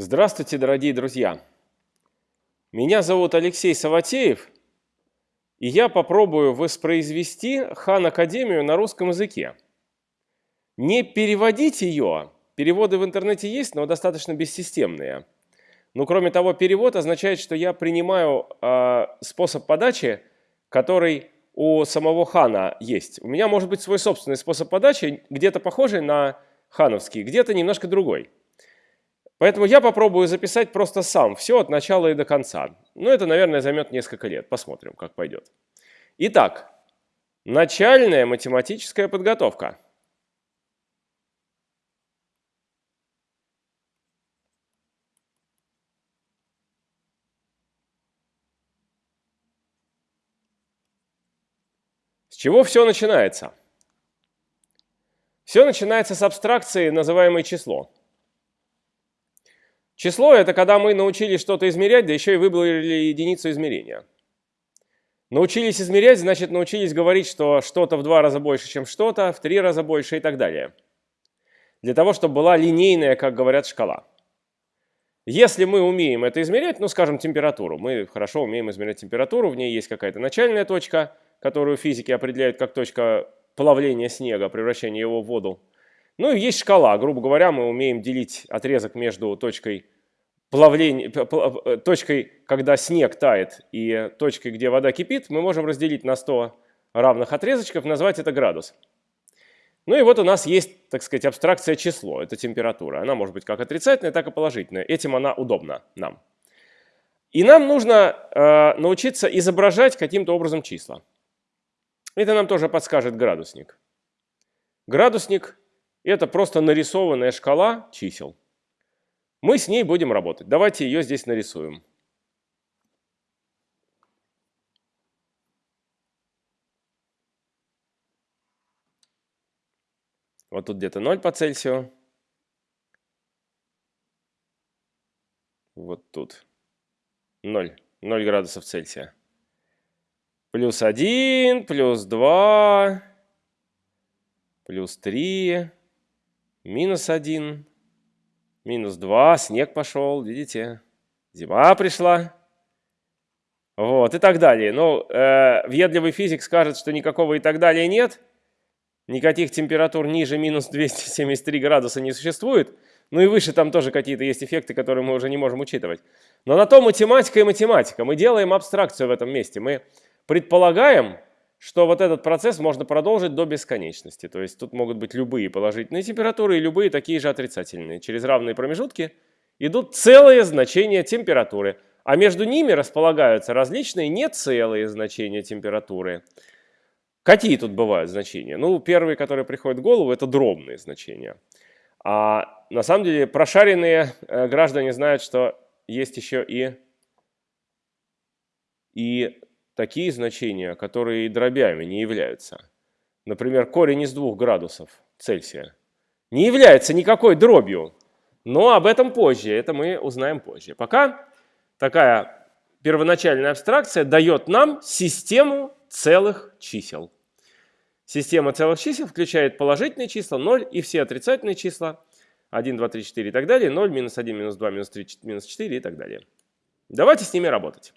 Здравствуйте, дорогие друзья! Меня зовут Алексей Саватеев, и я попробую воспроизвести Хан Академию на русском языке. Не переводить ее, переводы в интернете есть, но достаточно бессистемные. Но кроме того, перевод означает, что я принимаю э, способ подачи, который у самого хана есть. У меня может быть свой собственный способ подачи, где-то похожий на хановский, где-то немножко другой. Поэтому я попробую записать просто сам, все от начала и до конца. Ну, это, наверное, займет несколько лет. Посмотрим, как пойдет. Итак, начальная математическая подготовка. С чего все начинается? Все начинается с абстракции, называемой число. Число – это когда мы научились что-то измерять, да еще и выбрали единицу измерения. Научились измерять, значит научились говорить, что что-то в два раза больше, чем что-то, в три раза больше и так далее. Для того, чтобы была линейная, как говорят, шкала. Если мы умеем это измерять, ну, скажем, температуру, мы хорошо умеем измерять температуру, в ней есть какая-то начальная точка, которую физики определяют как точка плавления снега, превращения его в воду. Ну и есть шкала. Грубо говоря, мы умеем делить отрезок между точкой плавления, э, точкой, когда снег тает, и точкой, где вода кипит, мы можем разделить на 100 равных отрезочков, назвать это градус. Ну и вот у нас есть, так сказать, абстракция число, это температура. Она может быть как отрицательная, так и положительная. Этим она удобна нам. И нам нужно э, научиться изображать каким-то образом числа. Это нам тоже подскажет градусник. Градусник это просто нарисованная шкала чисел. Мы с ней будем работать. Давайте ее здесь нарисуем. Вот тут где-то 0 по Цельсию. Вот тут 0, 0 градусов Цельсия. Плюс 1, плюс 2, плюс 3, минус 1, минус 2, снег пошел, видите, зима пришла. Вот, и так далее. Ну, э, въедливый физик скажет, что никакого и так далее нет, никаких температур ниже минус 273 градуса не существует, ну и выше там тоже какие-то есть эффекты, которые мы уже не можем учитывать. Но на то математика и математика. Мы делаем абстракцию в этом месте. Мы предполагаем, что вот этот процесс можно продолжить до бесконечности. То есть тут могут быть любые положительные температуры и любые такие же отрицательные. Через равные промежутки идут целые значения температуры, а между ними располагаются различные нецелые значения температуры. Какие тут бывают значения? Ну, первые, которые приходят в голову, это дробные значения. А на самом деле прошаренные э, граждане знают, что есть еще и, и такие значения, которые дробями не являются. Например, корень из 2 градусов Цельсия не является никакой дробью, но об этом позже, это мы узнаем позже. Пока такая первоначальная абстракция дает нам систему целых чисел. Система целых чисел включает положительные числа, 0 и все отрицательные числа, 1, 2, 3, 4 и так далее, 0, минус 1, минус 2, минус 3, минус 4 и так далее. Давайте с ними работать.